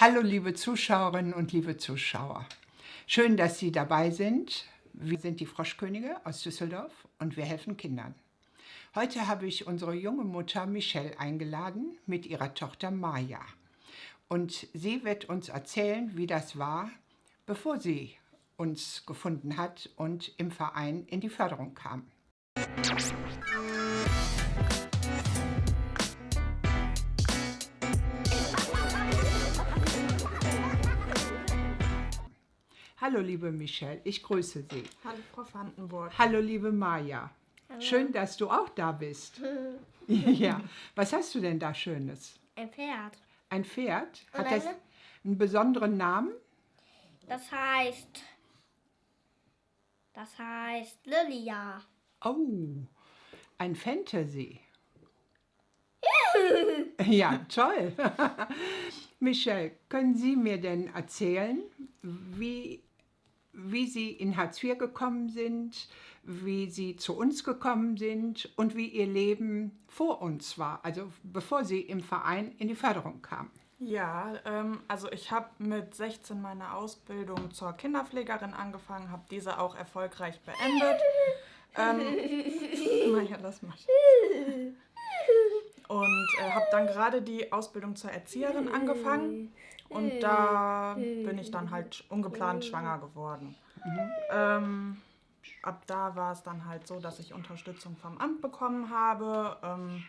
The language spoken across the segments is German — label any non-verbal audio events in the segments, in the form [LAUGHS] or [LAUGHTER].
Hallo liebe Zuschauerinnen und liebe Zuschauer. Schön, dass Sie dabei sind. Wir sind die Froschkönige aus Düsseldorf und wir helfen Kindern. Heute habe ich unsere junge Mutter Michelle eingeladen mit ihrer Tochter Maja. Und sie wird uns erzählen, wie das war, bevor sie uns gefunden hat und im Verein in die Förderung kam. Hallo liebe Michelle, ich grüße Sie. Hallo Frau Vandenburg. Hallo liebe Maja. Schön, dass du auch da bist. [LAUGHS] ja. Was hast du denn da Schönes? Ein Pferd. Ein Pferd? Hat das eine- einen besonderen Namen? Das heißt. Das heißt Lilia. Oh, ein Fantasy. [LAUGHS] ja, toll. [LAUGHS] Michelle, können Sie mir denn erzählen, wie, wie Sie in Hartz IV gekommen sind, wie Sie zu uns gekommen sind und wie Ihr Leben vor uns war, also bevor Sie im Verein in die Förderung kamen? Ja, ähm, also ich habe mit 16 meine Ausbildung zur Kinderpflegerin angefangen, habe diese auch erfolgreich beendet. ähm, [LAUGHS] Maja, lass mal. Und äh, habe dann gerade die Ausbildung zur Erzieherin angefangen und da bin ich dann halt ungeplant schwanger geworden. Ähm, ab da war es dann halt so, dass ich Unterstützung vom Amt bekommen habe. Ähm,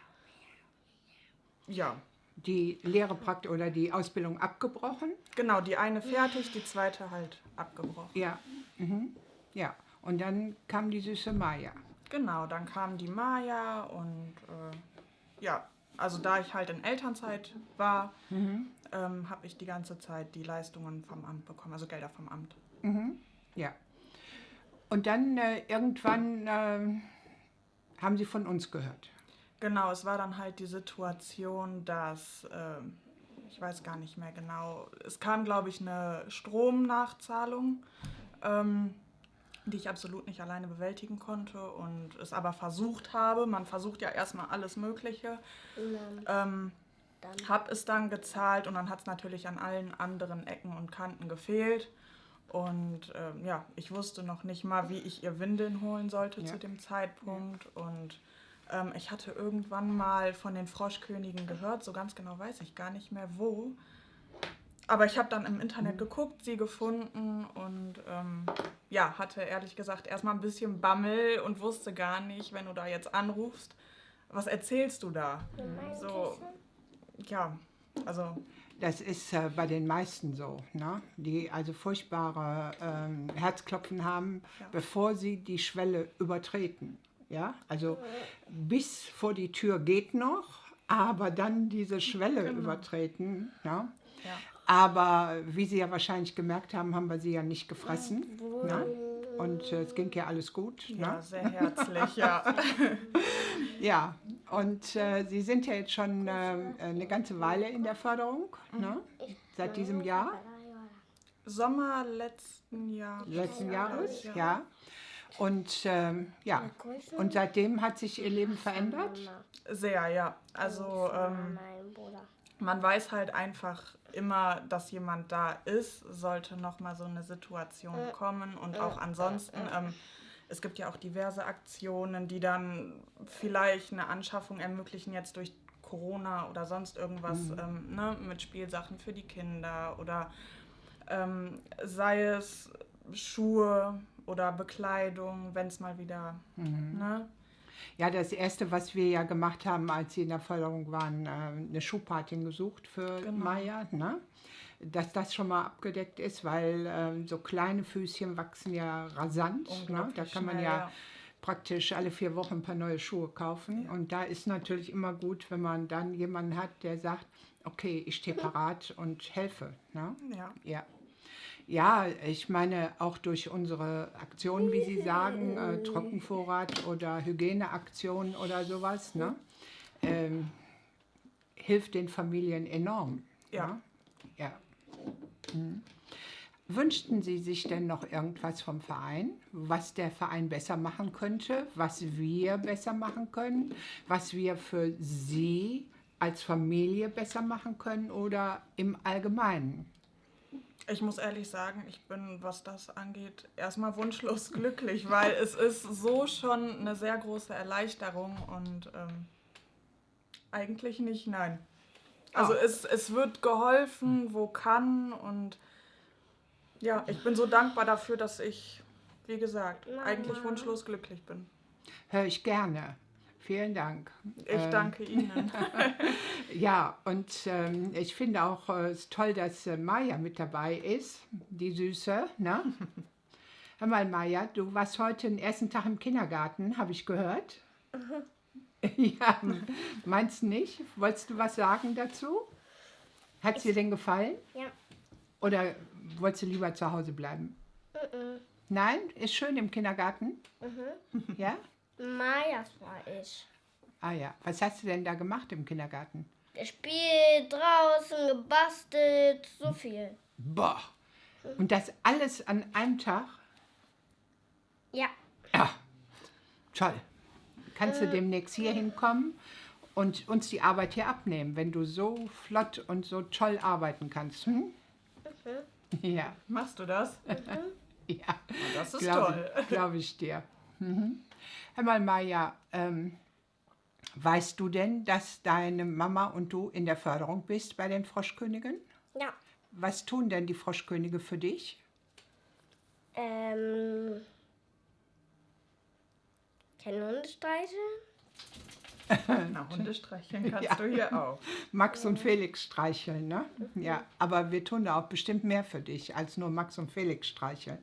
ja, Die Lehre praktisch oder die Ausbildung abgebrochen? Genau, die eine fertig, die zweite halt abgebrochen. Ja. Mhm. Ja. Und dann kam die süße Maja. Genau, dann kam die Maja und äh, ja, also da ich halt in Elternzeit war, ähm, habe ich die ganze Zeit die Leistungen vom Amt bekommen, also Gelder vom Amt. Ja. Und dann äh, irgendwann äh, haben Sie von uns gehört. Genau, es war dann halt die Situation, dass, ähm, ich weiß gar nicht mehr genau, es kam, glaube ich, eine Stromnachzahlung, ähm, die ich absolut nicht alleine bewältigen konnte und es aber versucht habe. Man versucht ja erstmal alles Mögliche. Ähm, hab es dann gezahlt und dann hat es natürlich an allen anderen Ecken und Kanten gefehlt. Und ähm, ja, ich wusste noch nicht mal, wie ich ihr Windeln holen sollte Ja. zu dem Zeitpunkt. Und ähm, ich hatte irgendwann mal von den Froschkönigen gehört, so ganz genau weiß ich gar nicht mehr wo. Aber ich habe dann im Internet geguckt, sie gefunden und ähm, ja, hatte ehrlich gesagt erstmal ein bisschen Bammel und wusste gar nicht, wenn du da jetzt anrufst, was erzählst du da? So, ja, also Das ist äh, bei den meisten so, ne? die also furchtbare ähm, Herzklopfen haben, Ja. bevor sie die Schwelle übertreten. Ja? Also bis vor die Tür geht noch, aber dann diese Schwelle übertreten. Ne? ja. Aber wie Sie ja wahrscheinlich gemerkt haben, haben wir sie ja nicht gefressen. Ne? Und äh, es ging ja alles gut. Ja, Ne? sehr herzlich, ja. [LAUGHS] Ja, und äh, Sie sind ja jetzt schon äh, eine ganze Weile in der Förderung, ne? seit diesem Jahr, Sommer letzten Jahres. letzten Jahres, Ja. ja. Und ähm, ja, und seitdem hat sich Ihr Leben verändert. Sehr, ja. Also ähm, Mein Bruder. man weiß halt einfach immer, dass jemand da ist, sollte nochmal so eine Situation kommen. Und auch ansonsten, ähm, es gibt ja auch diverse Aktionen, die dann vielleicht eine Anschaffung ermöglichen, jetzt durch Corona oder sonst irgendwas ähm, ne, mit Spielsachen für die Kinder oder ähm, sei es Schuhe oder Bekleidung, wenn es mal wieder, ne? Ja, das Erste, was wir ja gemacht haben, als Sie in der Förderung waren, äh, eine Schuhpatin gesucht für Genau. Maya, ne? Dass das schon mal abgedeckt ist, weil ähm, so kleine Füßchen wachsen ja rasant. Ne? Da kann man ja, ja. praktisch alle vier Wochen ein paar neue Schuhe kaufen. Und da ist natürlich immer gut, wenn man dann jemanden hat, der sagt, okay, ich stehe parat und helfe. Ne? Ja. Ja. Ja, ich meine auch durch unsere Aktionen, wie Sie sagen, äh, Trockenvorrat oder Hygieneaktionen oder sowas, ne, ähm, hilft den Familien enorm. Ja. ne? ja. Mhm. Wünschten Sie sich denn noch irgendwas vom Verein, was der Verein besser machen könnte, was wir besser machen können, was wir für Sie als Familie besser machen können oder im Allgemeinen? Ich muss ehrlich sagen, ich bin, was das angeht, erstmal wunschlos [LAUGHS] glücklich, weil es ist so schon eine sehr große Erleichterung und ähm, eigentlich nicht, nein. Also Ah. es, es wird geholfen, wo kann und ja, ich bin so dankbar dafür, dass ich, wie gesagt, Mama. eigentlich wunschlos glücklich bin. Höre ich gerne. Vielen Dank. Ich Ähm, danke Ihnen. [LAUGHS] Ja, und ähm, ich finde auch äh, es toll, dass äh, Maja mit dabei ist, die Süße. Ne? [LAUGHS] Hör mal, Maja, du warst heute den ersten Tag im Kindergarten, habe ich gehört. [LAUGHS] ja, meinst du nicht? Wolltest du was sagen dazu? Hat es dir denn gefallen? Ja. Oder wolltest du lieber zu Hause bleiben? Mhm. Nein? Ist schön im Kindergarten? Ja? Majas war ich. Ah ja. Was hast du denn da gemacht im Kindergarten? Gespielt, draußen, gebastelt, so viel. Boah. Und das alles an einem Tag? Ja. Ja, toll. Kannst du demnächst hier hinkommen und uns die Arbeit hier abnehmen, wenn du so flott und so toll arbeiten kannst? Hm? Ja, Machst du das? [LAUGHS] ja. Das ist Glaube toll. glaub ich dir. Mhm. Hör mal, Maja, ähm, weißt du denn, dass deine Mama und du in der Förderung bist bei den Froschkönigen? Ja. Was tun denn die Froschkönige für dich? Ähm. Keine Hunde streicheln? [LAUGHS] Na, Hunde streicheln [LAUGHS] kannst Ja. du hier auch. Max und Felix streicheln, ne? Ja, aber wir tun da auch bestimmt mehr für dich, als nur Max und Felix streicheln.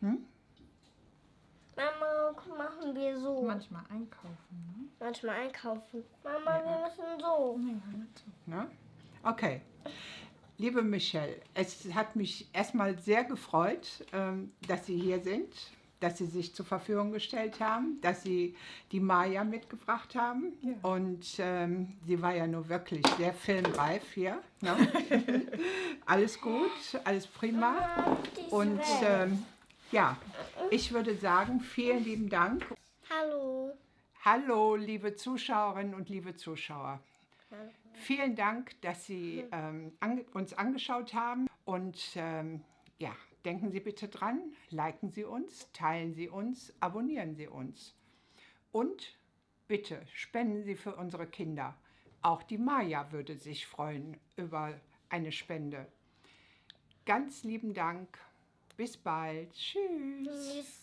Mama, machen wir so. Manchmal einkaufen. Manchmal einkaufen. Mama, wir müssen so. Ne? Okay. Liebe Michelle, es hat mich erstmal sehr gefreut, ähm, dass Sie hier sind, dass Sie sich zur Verfügung gestellt haben, dass Sie die Maya mitgebracht haben. Ja. Und ähm, sie war ja nur wirklich sehr filmreif hier. Ne? [LAUGHS] alles gut, alles prima. Und ähm, ja, ich würde sagen, vielen lieben Dank. Hallo. Hallo, liebe Zuschauerinnen und liebe Zuschauer. Vielen Dank, dass Sie ähm, ange uns angeschaut haben. Und ähm, ja, denken Sie bitte dran, liken Sie uns, teilen Sie uns, abonnieren Sie uns. Und bitte spenden Sie für unsere Kinder. Auch die Maja würde sich freuen über eine Spende. Ganz lieben Dank. Bis bald. Tschüss. Tschüss.